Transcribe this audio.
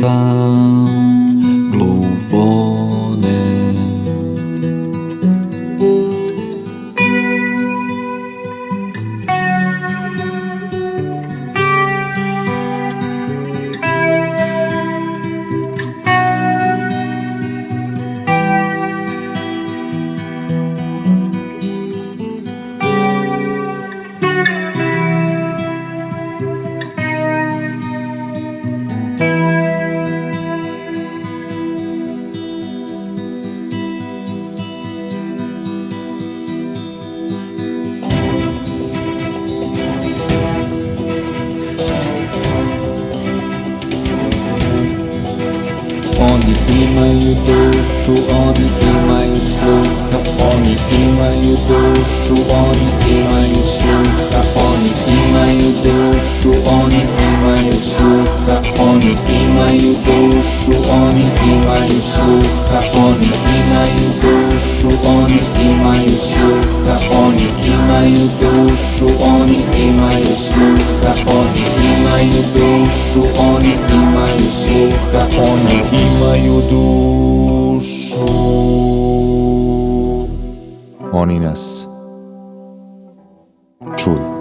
sun. Onde in my doshu only in my sloka only in my doshu Onde in my sloka only in my doshu only in my sloka Onde in my doshu only in my sloka only in my doshu only in my sloka only in my doshu only in my honiness. Czuj.